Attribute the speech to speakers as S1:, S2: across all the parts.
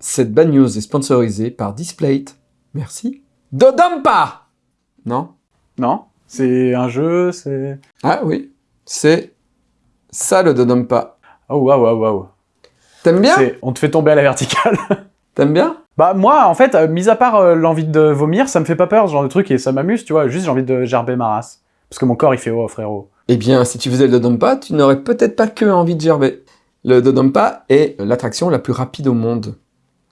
S1: Cette bad news est sponsorisée par Displate. Merci. Dodampa Non?
S2: Non C'est un jeu, c'est...
S1: Ah oui, c'est ça le Dodampa.
S2: Oh waouh waouh waouh.
S1: T'aimes bien?
S2: On te fait tomber à la verticale.
S1: T'aimes bien?
S2: Bah moi, en fait, euh, mis à part euh, l'envie de vomir, ça me fait pas peur, ce genre de truc, et ça m'amuse, tu vois. Juste, j'ai envie de gerber ma race. Parce que mon corps, il fait « Oh, frérot
S1: Eh bien, si tu faisais le Dodampa, tu n'aurais peut-être pas que envie de gerber. Le Dodampa est l'attraction la plus rapide au monde.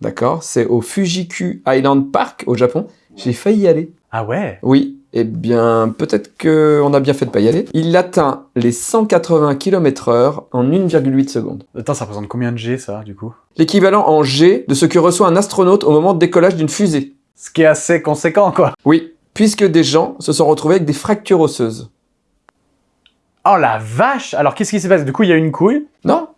S1: D'accord C'est au Fujiku Island Park, au Japon. J'ai failli y aller. !»
S2: Ah ouais?
S1: Oui, eh bien, peut-être qu'on a bien fait de pas y aller. Il atteint les 180 km heure en 1,8 secondes.
S2: Attends, ça représente combien de G, ça, du coup?
S1: L'équivalent en G de ce que reçoit un astronaute au moment de décollage d'une fusée.
S2: Ce qui est assez conséquent, quoi.
S1: Oui, puisque des gens se sont retrouvés avec des fractures osseuses.
S2: Oh la vache Alors, qu'est-ce qui s'est passé? Du coup, il y a une couille?
S1: Non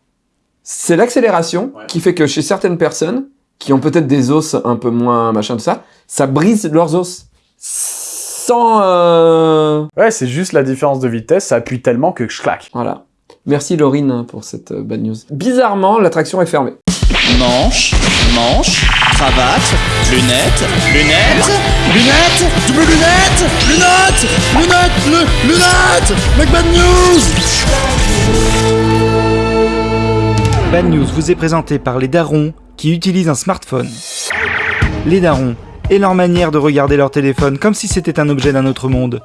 S1: C'est l'accélération
S2: Ouais.
S1: qui fait que chez certaines personnes, qui ont peut-être des os un peu moins machin tout ça, ça brise leurs os. Sans... euh,
S2: Ouais, c'est juste la différence de vitesse, ça appuie tellement que je claque.
S1: Voilà. Merci Laurine pour cette euh, bad news. Bizarrement, l'attraction est fermée.
S3: Manche, manche, cravate, lunettes, lunettes, lunettes, double lunettes, lunettes, lunettes, lu- lunettes, Mec Bad News
S4: Bad News vous est présenté par les darons qui utilisent un smartphone. Les darons et leur manière de regarder leur téléphone comme si c'était un objet d'un autre monde.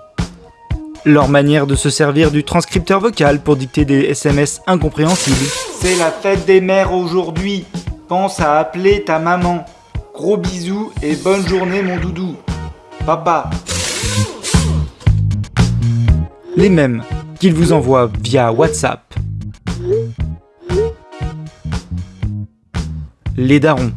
S4: Leur manière de se servir du transcripteur vocal pour dicter des SMS incompréhensibles. C'est la fête des mères aujourd'hui. Pense à appeler ta maman. Gros bisous et bonne journée mon doudou. Papa. Les mêmes qu'ils vous envoient via WhatsApp. Les darons.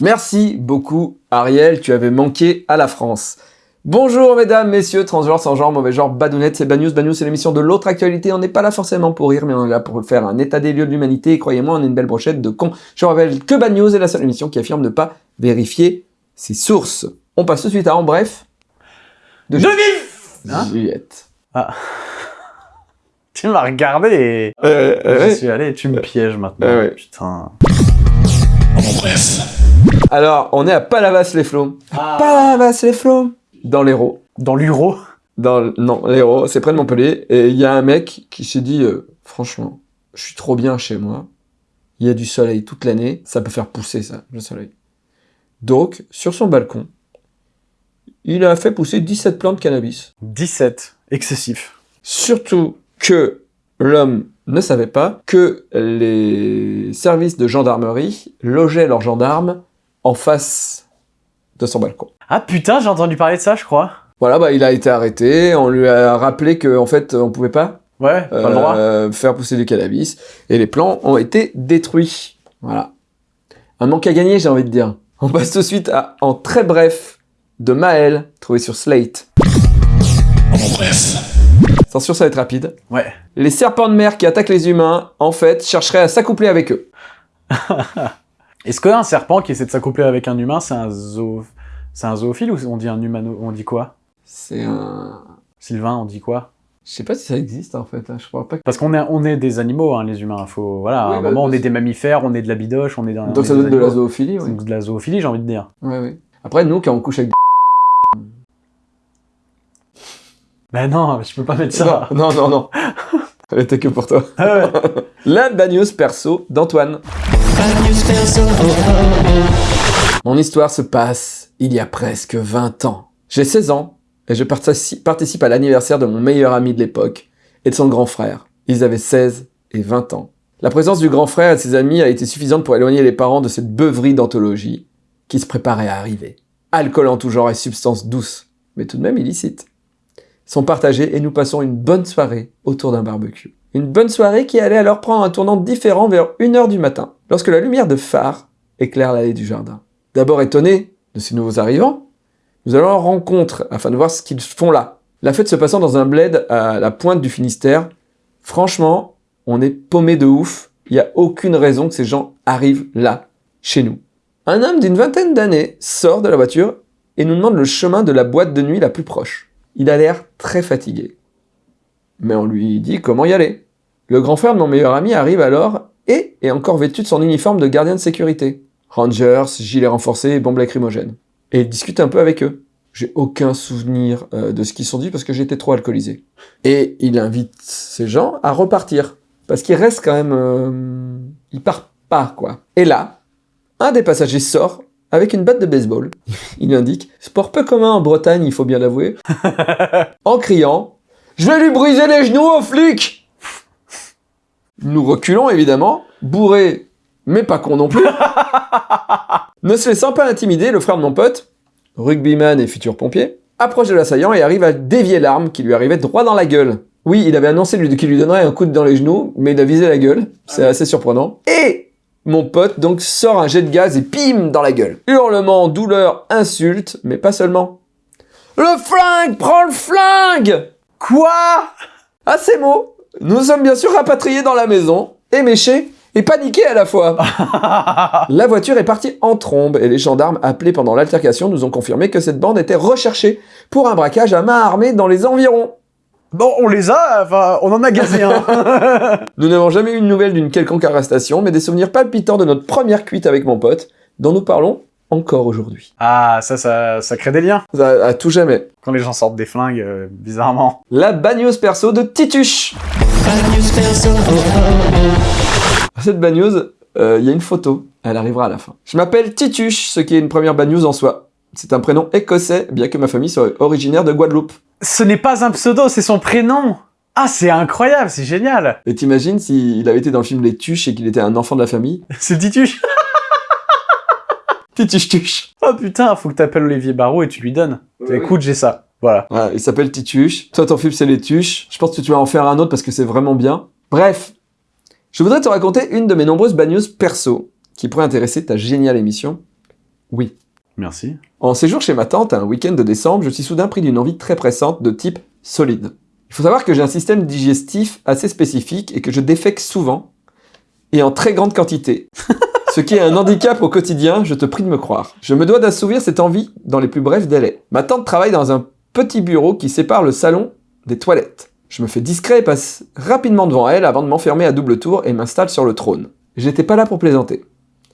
S1: Merci beaucoup Ariel, tu avais manqué à la France. Bonjour mesdames, messieurs, transgenres, sans genre, mauvais genre, badounettes, c'est Bad News. Bad News, c'est l'émission de l'autre actualité. On n'est pas là forcément pour rire, mais on est là pour faire un état des lieux de l'humanité. Et croyez-moi, on est une belle brochette de cons. Je rappelle que Bad News est la seule émission qui affirme ne pas vérifier ses sources. On passe tout de suite à En Bref.
S2: De Hein
S1: Juliette.
S2: Tu m'as regardé et...
S1: Euh, euh,
S2: J'y suis allé, tu me pièges maintenant.
S1: Ouais, ouais.
S2: Putain.
S3: En bref.
S1: Alors, on est à Palavas-les-Flots. Palavas-les-Flots Dans l'Hérault.
S2: Dans l'Uro
S1: Dans, le- non, l'Hérault, c'est près de Montpellier. Et il y a un mec qui s'est dit, euh, franchement, je suis trop bien chez moi. Il y a du soleil toute l'année. Ça peut faire pousser, ça, le soleil. Donc, sur son balcon, il a fait pousser 17 plantes de cannabis.
S2: 17. Excessif.
S1: Surtout que l'homme ne savait pas que les services de gendarmerie logeaient leurs gendarmes en face de son balcon.
S2: Ah putain, j'ai entendu parler de ça, je crois.
S1: Voilà, bah, il a été arrêté, on lui a rappelé qu'en fait, on pouvait pas,
S2: Ouais, pas le droit.
S1: euh, faire pousser du cannabis, et les plants ont été détruits. Voilà. Un manque à gagner, j'ai envie de dire. On passe tout de suite à En très bref, de Maël, trouvé sur Slate.
S3: En bref.
S1: Attention, ça va être rapide.
S2: Ouais.
S1: Les serpents de mer qui attaquent les humains, en fait, chercheraient à s'accoupler avec eux.
S2: Est-ce qu'un serpent qui essaie de s'accoupler avec un humain, c'est un zoo... Un zoophile ou on dit un humano... On dit quoi?
S1: C'est un...
S2: Sylvain, on dit quoi?
S1: Je sais pas si ça existe, en fait. hein. Je crois pas que...
S2: Parce qu'on est, on est des animaux, hein, les humains. Faut, voilà,
S1: Oui,
S2: à un
S1: bah,
S2: moment, on
S1: bah,
S2: est des mammifères, on est de la bidoche, on est d'un...
S1: Donc ça donne de la zoophilie, oui.
S2: De la zoophilie, j'ai envie de dire.
S1: Ouais, ouais. Après, nous, quand on couche avec
S2: Mais non, je peux pas mettre ça.
S1: Non, non, non, non. Elle était que pour toi.
S2: Ah ouais.
S1: La bad news perso d'Antoine. Mon histoire se passe il y a presque 20 ans. J'ai 16 ans et je partici- participe à l'anniversaire de mon meilleur ami de l'époque et de son grand frère. Ils avaient 16 et 20 ans. La présence du grand frère et de ses amis a été suffisante pour éloigner les parents de cette beuverie d'anthologie qui se préparait à arriver. Alcool en tout genre et substances douces, mais tout de même illicites sont partagés et nous passons une bonne soirée autour d'un barbecue. Une bonne soirée qui allait alors prendre un tournant différent vers 1h du matin, lorsque la lumière de phare éclaire l'allée du jardin. D'abord étonné de ces nouveaux arrivants, nous allons en rencontre afin de voir ce qu'ils font là. La fête se passant dans un bled à la pointe du Finistère, franchement, on est paumé de ouf, il n'y a aucune raison que ces gens arrivent là, chez nous. Un homme d'une vingtaine d'années sort de la voiture et nous demande le chemin de la boîte de nuit la plus proche. Il a l'air très fatigué. Mais on lui dit comment y aller. Le grand frère de mon meilleur ami arrive alors et est encore vêtu de son uniforme de gardien de sécurité. Rangers, gilet renforcé et bombes lacrymogènes. Et il discute un peu avec eux. J'ai aucun souvenir euh, de ce qu'ils sont dit parce que j'étais trop alcoolisé. Et il invite ces gens à repartir. Parce qu'il reste quand même... Euh, il part pas, quoi. Et là, un des passagers sort avec une batte de baseball. il indique « Sport peu commun en Bretagne, il faut bien l'avouer. » En criant « Je vais lui briser les genoux au flic !» Nous reculons, évidemment, bourrés, mais pas con non plus. ne se laissant pas intimider, le frère de mon pote, rugbyman et futur pompier, approche de l'assaillant et arrive à dévier l'arme qui lui arrivait droit dans la gueule. Oui, il avait annoncé qu'il lui donnerait un coup de dans les genoux, mais il a visé la gueule. C'est assez surprenant. Et mon pote donc sort un jet de gaz et pim dans la gueule. Hurlement, douleur, insulte, mais pas seulement. Le flingue Prends le flingue
S2: Quoi?
S1: À ces mots, nous sommes bien sûr rapatriés dans la maison, éméchés et paniqués à la fois. La voiture est partie en trombe et les gendarmes appelés pendant l'altercation nous ont confirmé que cette bande était recherchée pour un braquage à main armée dans les environs.
S2: Bon, on les a, enfin, on en a gazé un.
S1: Nous n'avons jamais eu de nouvelles d'une quelconque arrestation, mais des souvenirs palpitants de notre première cuite avec mon pote, dont nous parlons encore aujourd'hui.
S2: ah, ça, ça, ça crée des liens.
S1: À, à tout jamais.
S2: Quand les gens sortent des flingues, euh, bizarrement.
S1: La bagneuse perso de Tituche. Cette bagneuse, euh, il y a une photo. Elle arrivera à la fin. Je m'appelle Tituche, ce qui est une première bagneuse en soi. C'est un prénom écossais, bien que ma famille soit originaire de Guadeloupe.
S2: Ce n'est pas un pseudo, c'est son prénom. Ah, c'est incroyable, c'est génial.
S1: Et t'imagines s'il avait été dans le film Les Tuches et qu'il était un enfant de la famille?
S2: C'est Tituche.
S1: Tituche Tuche.
S2: Oh putain, faut que t'appelles Olivier Barraud et tu lui donnes.
S1: Ouais,
S2: Écoute, j'ai ça. Voilà.
S1: Voilà, il s'appelle Tituche. Toi, ton film, c'est Les Tuches. Je pense que tu vas en faire un autre parce que c'est vraiment bien. Bref, je voudrais te raconter une de mes nombreuses bagneuses perso qui pourrait intéresser ta géniale émission. Oui.
S2: Merci.
S1: En séjour chez ma tante, un week-end de décembre, je suis soudain pris d'une envie très pressante de type solide. Il faut savoir que j'ai un système digestif assez spécifique et que je défèque souvent et en très grande quantité. Ce qui est un handicap au quotidien, je te prie de me croire. Je me dois d'assouvir cette envie dans les plus brefs délais. Ma tante travaille dans un petit bureau qui sépare le salon des toilettes. Je me fais discret et passe rapidement devant elle avant de m'enfermer à double tour et m'installe sur le trône. J'étais pas là pour plaisanter.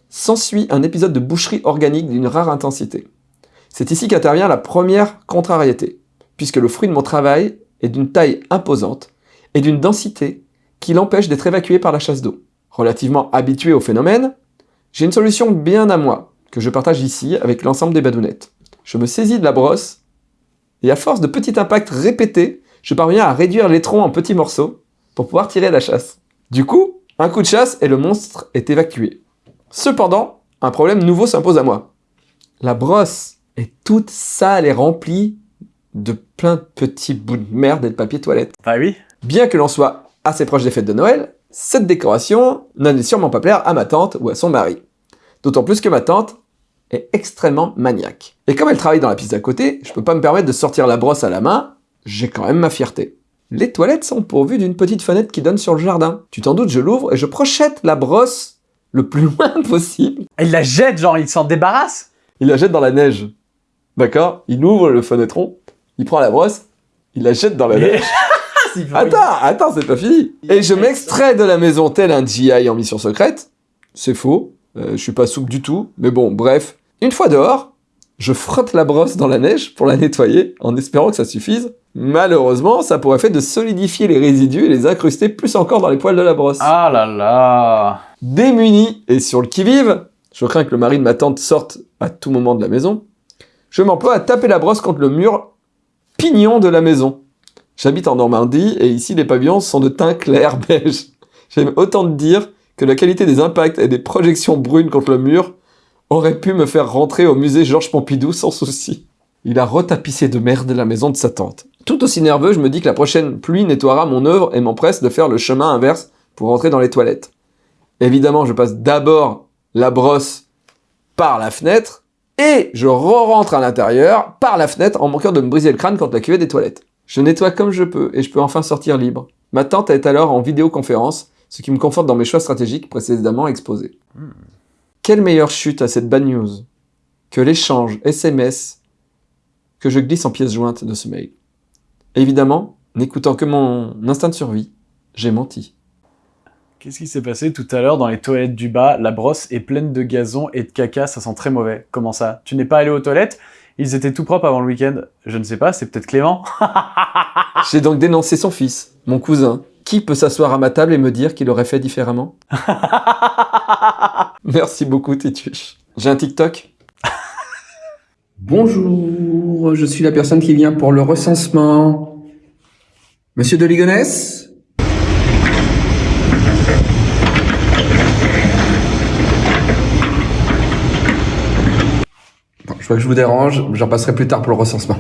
S1: S'ensuit un épisode de boucherie organique d'une rare intensité. C'est ici qu'intervient la première contrariété, puisque le fruit de mon travail est d'une taille imposante et d'une densité qui l'empêche d'être évacué par la chasse d'eau. Relativement habitué au phénomène, j'ai une solution bien à moi, que je partage ici avec l'ensemble des badounettes. Je me saisis de la brosse, et à force de petits impacts répétés, je parviens à réduire l'étron en petits morceaux pour pouvoir tirer la chasse. Du coup, un coup de chasse et le monstre est évacué. Cependant, un problème nouveau s'impose à moi. La brosse est toute sale et remplie de plein de petits bouts de merde et de papier toilette.
S2: Bah oui.
S1: Bien que l'on soit assez proche des fêtes de Noël, cette décoration n'allait sûrement pas plaire à ma tante ou à son mari. D'autant plus que ma tante est extrêmement maniaque. Et comme elle travaille dans la piste d'à côté, je peux pas me permettre de sortir la brosse à la main, j'ai quand même ma fierté. Les toilettes sont pourvues d'une petite fenêtre qui donne sur le jardin. Tu t'en doutes, je l'ouvre et je projette la brosse le plus loin possible.
S2: Il la jette, genre, il s'en débarrasse.
S1: Il la jette dans la neige. D'accord? Il ouvre le fenêtron, il prend la brosse, il la jette dans la neige. Attends, attends, c'est pas fini. Et je m'extrais de la maison tel un GI en mission secrète. C'est faux. Euh, je suis pas souple du tout. Mais bon, bref. Une fois dehors, je frotte la brosse dans la neige pour la nettoyer en espérant que ça suffise. Malheureusement, ça pourrait faire de solidifier les résidus et les incruster plus encore dans les poils de la brosse.
S2: Ah là là.
S1: Démuni et sur le qui-vive, je crains que le mari de ma tante sorte à tout moment de la maison, je m'emploie à taper la brosse contre le mur pignon de la maison. J'habite en Normandie et ici les pavillons sont de teint clair beige. J'aime autant te dire que la qualité des impacts et des projections brunes contre le mur aurait pu me faire rentrer au musée Georges Pompidou sans souci. Il a retapissé de merde la maison de sa tante. Tout aussi nerveux, je me dis que la prochaine pluie nettoiera mon œuvre et m'empresse de faire le chemin inverse pour rentrer dans les toilettes. Évidemment, je passe d'abord la brosse par la fenêtre et je re-rentre à l'intérieur par la fenêtre en manquant de me briser le crâne contre la cuvette des toilettes. Je nettoie comme je peux et je peux enfin sortir libre. Ma tante est alors en vidéoconférence, ce qui me conforte dans mes choix stratégiques précédemment exposés. Quelle meilleure chute à cette bad news que l'échange SMS que je glisse en pièce jointe de ce mail? Évidemment, n'écoutant que mon instinct de survie, j'ai menti.
S2: Qu'est-ce qui s'est passé tout à l'heure dans les toilettes du bas? La brosse est pleine de gazon et de caca, ça sent très mauvais. Comment ça? Tu n'es pas allé aux toilettes? Ils étaient tout propres avant le week-end. Je ne sais pas, c'est peut-être Clément.
S1: J'ai donc dénoncé son fils, mon cousin. Qui peut s'asseoir à ma table et me dire qu'il aurait fait différemment? Merci beaucoup, Tituche. J'ai un TikTok Bonjour, je suis la personne qui vient pour le recensement. Monsieur de Ligonnès? Je vois que je vous dérange, j'en passerai plus tard pour le recensement.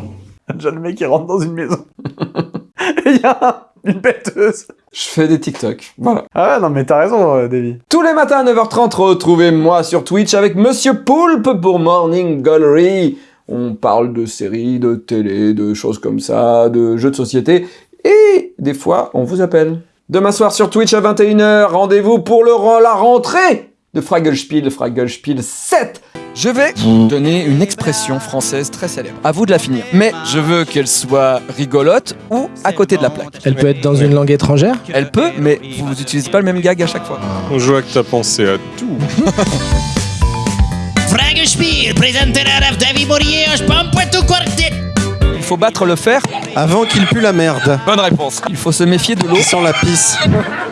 S2: Déjà le mec qui rentre dans une maison. et il y a une bêteuse.
S1: Je fais des TikTok, voilà.
S2: Ah ouais, non mais t'as raison, euh, Davy.
S1: Tous les matins à 9h30, retrouvez-moi sur Twitch avec Monsieur Poulpe pour Morning Gallery. On parle de séries, de télé, de choses comme ça, de jeux de société. Et des fois, on vous appelle. Demain soir sur Twitch à 21h, rendez-vous pour le, la rentrée de Fraggelspiel, Fraggelspiel 7. Je vais vous donner une expression française très célèbre. À vous de la finir. Mais je veux qu'elle soit rigolote ou à côté de la plaque.
S5: Elle peut être dans une langue étrangère
S1: Elle peut, mais vous n'utilisez pas le même gag à chaque fois.
S6: Je vois que t'as pensé à tout.
S3: Bourrier, Pampoitou Quartet.
S1: Il faut battre le fer.
S7: Avant qu'il pue la merde.
S1: Bonne réponse. Il faut se méfier de l'eau.
S7: Sent la pisse.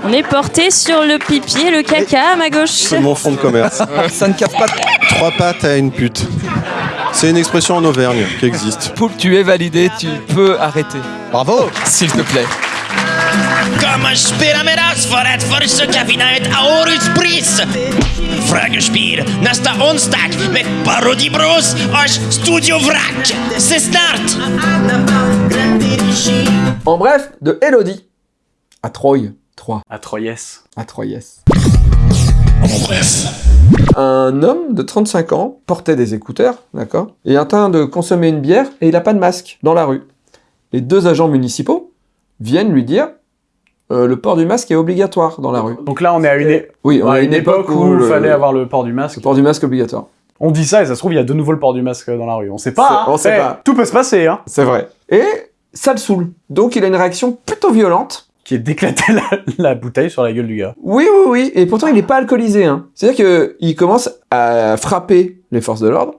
S8: On est porté sur le pipi et le caca à ma gauche.
S7: C'est mon fond de commerce.
S1: Ça ne casse pas.
S7: Trois pattes à une pute. C'est une expression en Auvergne qui existe.
S1: Poulpe, tu es validé, tu peux arrêter.
S7: Bravo
S1: S'il te plaît.
S3: Kom en nästa onsdag med Parodi Bros och Studio. C'est snart!
S1: Bref, de Elodie à Troyes. 3.
S2: À Troyes.
S1: À Troyes.
S3: En bref.
S1: Un homme de 35 ans portait des écouteurs, d'accord Et en train de consommer une bière et il n'a pas de masque dans la rue. Les deux agents municipaux viennent lui dire euh, le port du masque est obligatoire dans la rue.
S2: Donc là, on est à une, é-
S1: Oui, on
S2: à
S1: a
S2: une époque où il
S1: le-
S2: fallait avoir le port du masque.
S1: le port du masque obligatoire.
S2: On dit ça et ça se trouve, il y a de nouveau le port du masque dans la rue. On sait pas. Hein.
S1: on sait
S2: Eh,
S1: pas.
S2: Tout peut se passer, hein.
S1: C'est vrai. Et ça le saoule. Donc il a une réaction plutôt violente.
S2: Qui est d'éclater la, la bouteille sur la gueule du gars.
S1: Oui, oui, oui. Et pourtant, il n'est pas alcoolisé. Hein. C'est-à-dire qu'il commence à frapper les forces de l'ordre.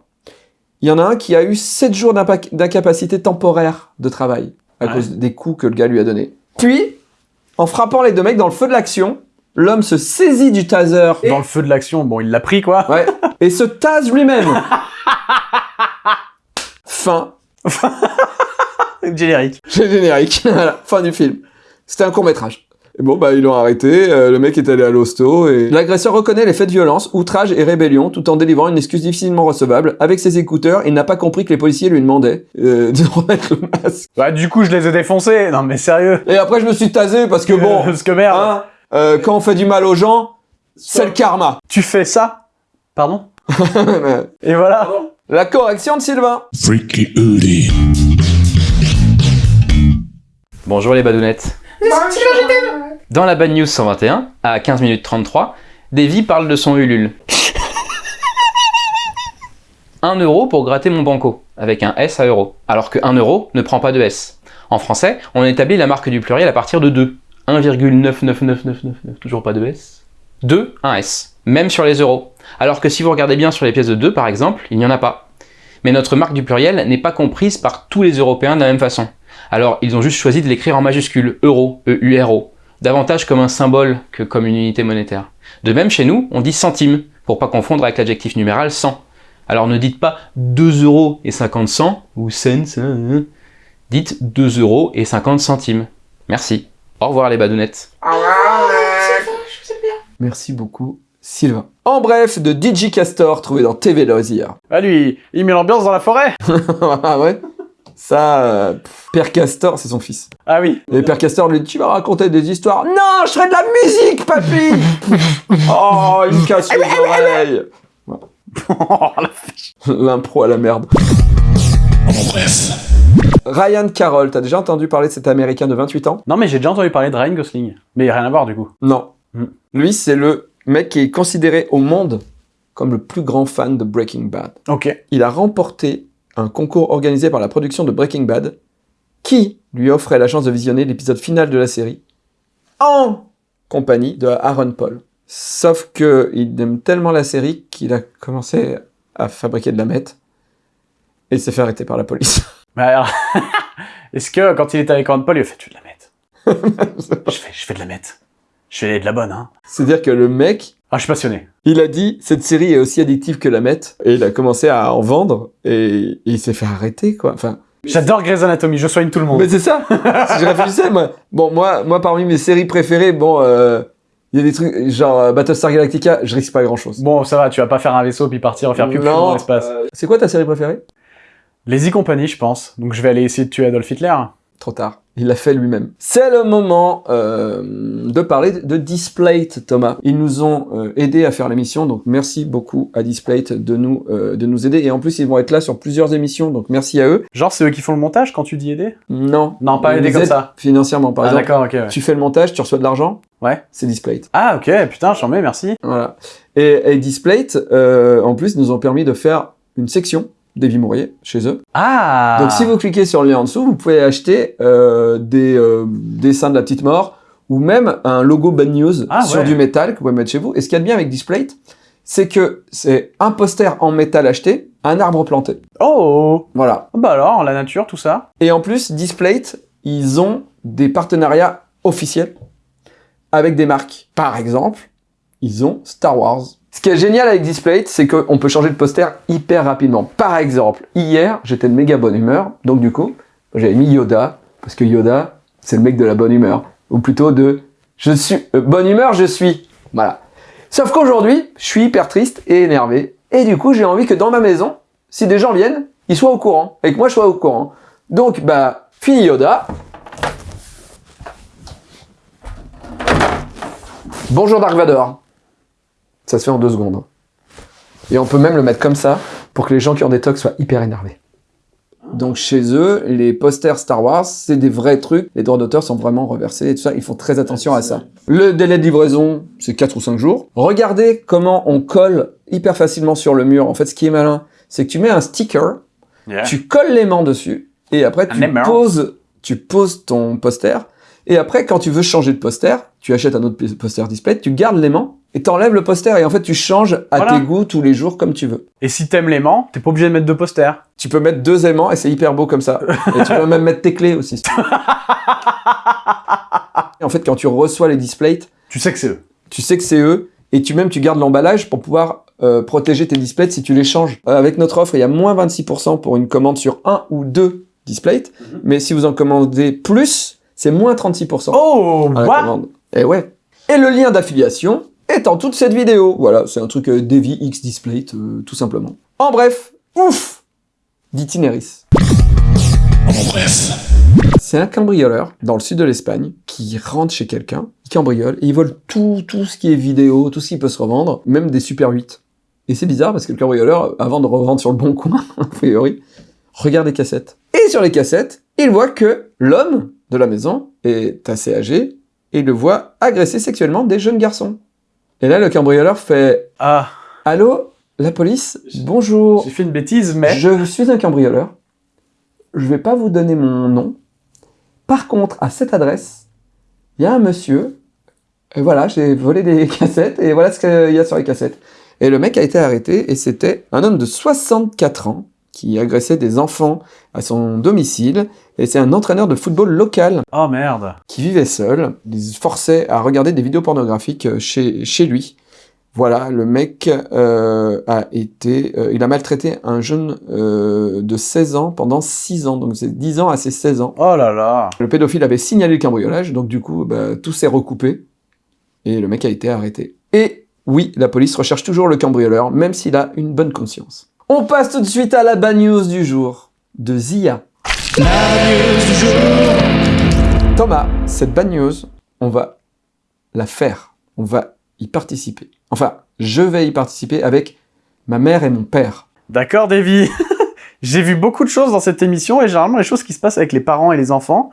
S1: Il y en a un qui a eu 7 jours d'incapacité temporaire de travail à
S2: Ouais.
S1: cause des coups que le gars lui a donnés. Puis, en frappant les deux mecs dans le feu de l'action, l'homme se saisit du taser
S2: Dans le feu de l'action, bon, il l'a pris, quoi.
S1: ouais, et se tase lui-même. fin.
S2: Générique.
S1: Générique. Voilà, fin du film. C'était un court métrage. Et bon, bah, ils l'ont arrêté, euh, le mec est allé à l'hosto, et... L'agresseur reconnaît les faits de violence, outrage et rébellion, tout en délivrant une excuse difficilement recevable. Avec ses écouteurs, il n'a pas compris que les policiers lui demandaient euh, de remettre le masque.
S2: Bah, du coup, je les ai défoncés. Non, mais sérieux.
S1: Et après, je me suis tasé, parce que bon,
S2: Parce que merde.
S1: hein, euh, quand on fait du mal aux gens, c'est le karma.
S2: Tu fais ça Pardon Et voilà.
S1: La correction de Sylvain.
S3: Freaky.
S9: Bonjour les badounettes. Dans la Bad News 121, à 15 minutes 33, Davy parle de son Ulule. 1 euro pour gratter mon banco, avec un S à euro, alors que 1 euro ne prend pas de S. En français, on établit la marque du pluriel à partir de 2. 1,999999, toujours pas de S. 2, un S. Même sur les euros. Alors que si vous regardez bien sur les pièces de 2 par exemple, il n'y en a pas. Mais notre marque du pluriel n'est pas comprise par tous les Européens de la même façon. Alors ils ont juste choisi de l'écrire en majuscule, euro, E-U-R-O, davantage comme un symbole que comme une unité monétaire. De même chez nous, on dit centime, pour pas confondre avec l'adjectif numéral 100. Alors ne dites pas 2 euros et 50 cents, ou cents, hein, dites 2 euros et 50 centimes. Merci. Au revoir les badounettes.
S1: Merci beaucoup, Sylvain. En bref, de DJ Castor, trouvé dans TV Loisirs.
S2: Bah, lui, il met l'ambiance dans la forêt.
S1: ah ouais? Ça, euh, pff, Père Castor, c'est son fils.
S2: Ah oui.
S1: Et Père Castor lui dit, tu vas raconter des histoires. Non, je ferai de la musique, papy Oh, il me casse les oreilles
S2: Oh, la
S1: L'impro à la merde.
S3: En bref.
S1: Ryan Carroll, t'as déjà entendu parler de cet Américain de 28 ans?
S2: Non, mais j'ai déjà entendu parler de Ryan Gosling. Mais rien à voir, du coup.
S1: Non.
S2: Hmm.
S1: Lui, c'est le mec qui est considéré au monde comme le plus grand fan de Breaking Bad.
S2: Ok.
S1: Il a remporté un concours organisé par la production de Breaking Bad qui lui offrait la chance de visionner l'épisode final de la série en compagnie de Aaron Paul. Sauf que il aime tellement la série qu'il a commencé à fabriquer de la meth et il s'est fait arrêter par la police.
S2: Mais alors, est-ce que quand il était avec Ron Paul, il a fait Tu de la meth? Je, fais, je fais de la meth. Je fais de la bonne, hein.
S1: C'est-à-dire que le mec,
S2: Ah, je suis passionné.
S1: Il a dit cette série est aussi addictive que la meth et il a commencé à en vendre et il s'est fait arrêter quoi. Enfin,
S2: J'adore Grey's Anatomy, je soigne tout le monde.
S1: Mais c'est ça. si je réfléchissais, moi, bon, moi, moi, parmi mes séries préférées, bon, euh, il y a des trucs genre euh, Battlestar Galactica, je risque pas grand chose.
S2: Bon, ça va, tu vas pas faire un vaisseau puis partir faire plus dans l'espace.
S1: euh, c'est quoi ta série préférée?
S2: Les E-Company, je pense. Donc je vais aller essayer de tuer Adolf Hitler.
S1: Trop tard. Il l'a fait lui-même. C'est le moment euh, de parler de Displate, Thomas. Ils nous ont euh, aidés à faire l'émission, donc merci beaucoup à Displate de nous euh, de nous aider. Et en plus, ils vont être là sur plusieurs émissions, donc merci à eux.
S2: Genre, c'est eux qui font le montage quand tu dis aider?
S1: Non,
S2: Non, pas
S1: ils
S2: aider
S1: nous
S2: comme
S1: aident
S2: ça.
S1: Financièrement, par
S2: Ah,
S1: exemple.
S2: d'accord, ok. ouais.
S1: Tu fais le montage, tu reçois de l'argent.
S2: Ouais.
S1: C'est Displate.
S2: Ah, ok, putain, j'en mets, merci.
S1: Voilà. Et, et Displate, euh, en plus, nous ont permis de faire une section d'Evie Mourier chez eux.
S2: Ah
S1: Donc si vous cliquez sur le lien en dessous, vous pouvez acheter euh, des euh, dessins de la petite mort ou même un logo Bad News
S2: Ah,
S1: sur
S2: ouais.
S1: du métal que vous pouvez mettre chez vous. Et ce qu'il y a de bien avec Displate, c'est que c'est un poster en métal acheté, un arbre planté.
S2: Oh
S1: Voilà.
S2: Bah alors, la nature, tout ça
S1: Et en plus, Displate, ils ont des partenariats officiels avec des marques. Par exemple, ils ont Star Wars. Ce qui est génial avec Displate, c'est qu'on peut changer de poster hyper rapidement. Par exemple, hier, j'étais de méga bonne humeur, donc du coup, j'avais mis Yoda, parce que Yoda, c'est le mec de la bonne humeur. Ou plutôt de je suis euh, bonne humeur, je suis. Voilà. Sauf qu'aujourd'hui, je suis hyper triste et énervé. Et du coup, j'ai envie que dans ma maison, si des gens viennent, ils soient au courant. Et que moi, je sois au courant. Donc, bah, fini Yoda. Bonjour Dark Vador. Ça se fait en deux secondes. Et on peut même le mettre comme ça pour que les gens qui ont des tocs soient hyper énervés. Donc chez eux, les posters Star Wars, c'est des vrais trucs. Les droits d'auteur sont vraiment reversés et tout ça. Ils font très attention à ça. Le délai de livraison, c'est 4 ou 5 jours. Regardez comment on colle hyper facilement sur le mur. En fait, ce qui est malin, c'est que tu mets un sticker, tu colles l'aimant dessus, et après tu poses, tu poses ton poster, et après quand tu veux changer de poster, tu achètes un autre poster display, tu gardes l'aimant, et t'enlèves le poster, et en fait tu changes à
S2: Voilà.
S1: tes goûts tous les jours comme tu veux.
S2: Et si t'aimes l'aimant, t'es pas obligé de mettre deux posters.
S1: Tu peux mettre deux aimants, et c'est hyper beau comme ça. et tu peux même mettre tes clés aussi. En fait, quand tu reçois les displays,
S2: Tu sais que c'est eux.
S1: tu sais que c'est eux, et tu même tu gardes l'emballage pour pouvoir euh, protéger tes displays si tu les changes. Euh, avec notre offre, il y a moins 26% pour une commande sur un ou deux displays, mais si vous en commandez plus, c'est moins 36%.
S2: Oh,
S1: à la
S2: what?
S1: commande. Et ouais. Et le lien d'affiliation est en toute cette vidéo. Voilà, c'est un truc euh, Devi X Display, euh, tout simplement. En bref, ouf d'Itineris.
S3: En bref.
S1: C'est un cambrioleur dans le sud de l'Espagne qui rentre chez quelqu'un, il cambriole et il vole tout, tout ce qui est vidéo, tout ce qui peut se revendre, même des Super 8. Et c'est bizarre parce que le cambrioleur, avant de revendre sur le bon coin, a priori, regarde les cassettes. Et sur les cassettes, il voit que l'homme de la maison est assez âgé et il le voit agresser sexuellement des jeunes garçons. Et là, le cambrioleur fait
S2: Ah,
S1: Allô, la police Bonjour.
S2: j'ai fait une bêtise, mais...
S1: Je suis un cambrioleur. Je vais pas vous donner mon nom. Par contre, à cette adresse, il y a un monsieur. Et voilà, j'ai volé des cassettes et voilà ce qu'il y a sur les cassettes. Et le mec a été arrêté et c'était un homme de 64 ans qui agressait des enfants à son domicile. Et c'est un entraîneur de football local
S2: Oh merde.
S1: qui vivait seul. Il se forçait à regarder des vidéos pornographiques euh, chez, chez lui. Voilà, le mec euh, a été... euh, il a maltraité un jeune euh, de 16 ans pendant 6 ans. Donc c'est 10 ans à ses 16 ans.
S2: Oh là là.
S1: Le pédophile avait signalé le cambriolage, donc du coup, bah, tout s'est recoupé. Et le mec a été arrêté. Et oui, la police recherche toujours le cambrioleur, même s'il a une bonne conscience. On passe tout de suite à la bad news du jour, de Zia. Thomas, cette bad news, on va la faire. On va y participer. Enfin, je vais y participer avec ma mère et mon père.
S2: D'accord, Davy. J'ai vu beaucoup de choses dans cette émission et généralement les choses qui se passent avec les parents et les enfants.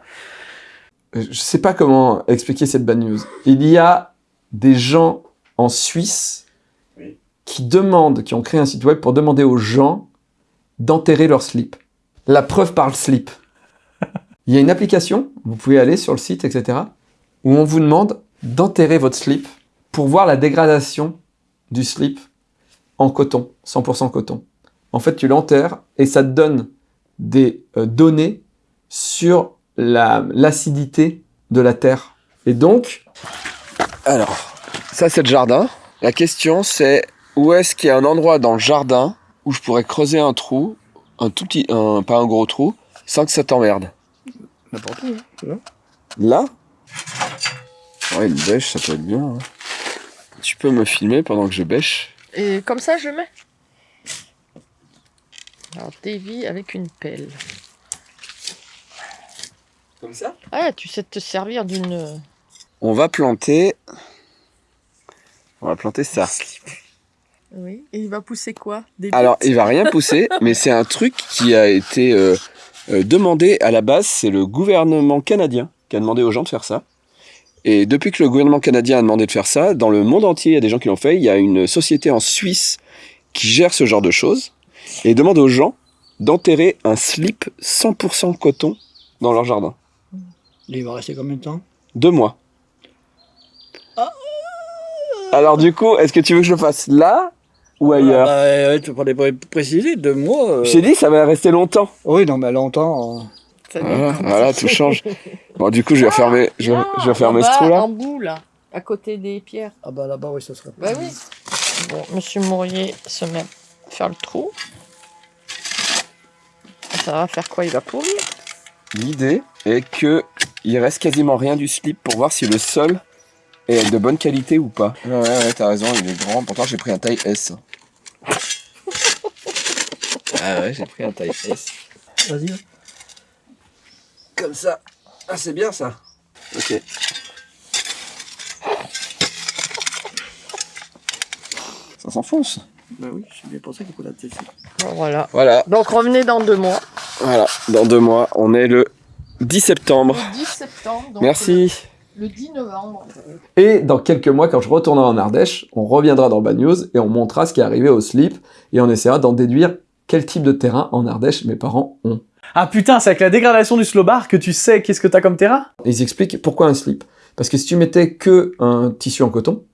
S1: Euh, Je sais pas comment expliquer cette bad news. Il y a des gens en Suisse. Qui demandent, qui ont créé un site web pour demander aux gens d'enterrer leur slip. La preuve par le slip. Il y a une application, vous pouvez aller sur le site, etc., où on vous demande d'enterrer votre slip pour voir la dégradation du slip en coton, 100% coton. En fait, tu l'enterres et ça te donne des euh, données sur la- l'acidité de la terre. Et donc, alors, ça c'est le jardin. La question c'est où est-ce qu'il y a un endroit dans le jardin où je pourrais creuser un trou, un tout petit, un, pas un gros trou, sans que ça t'emmerde?
S5: N'importe où, hein.
S1: Là? Ouais, une bêche, ça peut être bien. hein. Tu peux me filmer pendant que je bêche?
S5: Et comme ça, je mets. Alors, dévie avec une pelle.
S1: Comme ça?
S5: Ah, tu sais te servir d'une.
S1: On va planter... On va planter ça.
S5: Oui. Et il va pousser quoi? Des
S1: Alors, il va rien pousser, mais c'est un truc qui a été euh, euh, demandé à la base. C'est le gouvernement canadien qui a demandé aux gens de faire ça. Et depuis que le gouvernement canadien a demandé de faire ça, dans le monde entier, il y a des gens qui l'ont fait. Il y a une société en Suisse qui gère ce genre de choses et demande aux gens d'enterrer un slip 100% coton dans leur jardin.
S10: Il va rester combien de temps?
S1: Deux mois. Alors du coup, est-ce que tu veux que je le fasse là ou ailleurs
S10: Ah, bah, ouais, Tu pourrais pas préciser, deux mois. euh.
S1: J'ai dit ça va rester longtemps.
S10: Oui, non, mais longtemps. euh.
S5: Ça
S1: Voilà, tout change. Bon, du coup, je vais refermer, je,
S5: Ah,
S1: je vais refermer
S5: en
S1: ce.
S5: En bout, là, à côté des pierres.
S10: Ah bah là-bas, oui, ça serait.
S5: Bah oui. Bon, Monsieur Mourier se met à faire le trou. Ça va faire quoi Il va pourrir?
S1: L'idée est que il reste quasiment rien du slip pour voir si le sol est de bonne qualité ou pas. Ouais, ouais, t'as raison, il est grand. Pourtant, j'ai pris un taille S. ah ouais, j'ai pris un taille S.
S10: Vas-y.
S1: Comme ça. Ah, c'est bien ça. Ok. Ça s'enfonce.
S10: Bah oui, c'est bien pour ça qu'il faut la tester.
S5: Bon, Voilà.
S1: Voilà,
S5: Donc revenez dans deux mois.
S1: voilà. Dans deux mois, on est le 10 septembre.
S5: Le 10 septembre. donc
S1: Merci.
S5: Le, le 10 novembre.
S1: Et dans quelques mois, quand je retournerai en Ardèche, on reviendra dans Bad News et on montrera ce qui est arrivé au slip et on essaiera d'en déduire quel type de terrain en Ardèche mes parents ont.
S2: Ah putain, c'est avec la dégradation du slow bar que tu sais qu'est-ce que t'as comme terrain?
S1: Ils expliquent pourquoi un slip. Parce que si tu mettais que un tissu en coton,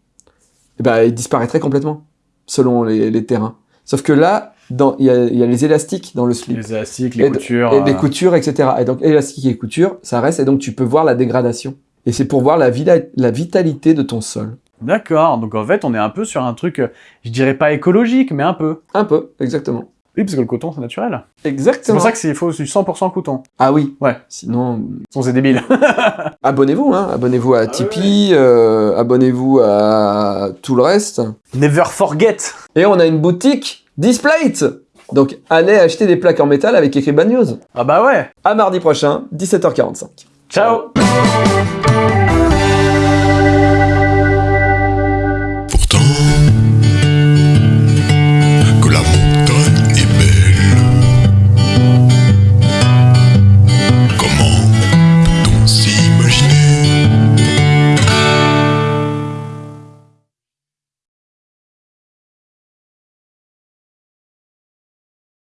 S1: eh ben, il disparaîtrait complètement, selon les, les terrains. Sauf que là, dans- il y, a, il y a les élastiques dans le slip.
S2: Les élastiques, les
S1: Et
S2: coutures.
S1: Et des
S2: euh,
S1: coutures, etc. Et donc, élastique et couture, ça reste, et donc tu peux voir la dégradation. Et c'est pour voir la, vitalité de ton sol.
S2: D'accord, donc en fait, on est un peu sur un truc, euh, je dirais pas écologique, mais un peu.
S1: Un peu, exactement.
S2: Oui, parce que le coton, c'est naturel. C'est
S1: Exactement.
S2: pour ça qu'il faut du 100% coton.
S1: Ah oui.
S2: Ouais.
S1: Sinon,
S2: Sinon, c'est débile.
S1: abonnez-vous, hein. Abonnez-vous à Tipeee, euh, abonnez-vous à tout le reste.
S2: Never forget
S1: Et on a une boutique Displate Donc, allez acheter des plaques en métal avec écrit Bad News.
S2: Ah bah ouais
S1: À mardi prochain, 17h45.
S2: Ciao Thank you.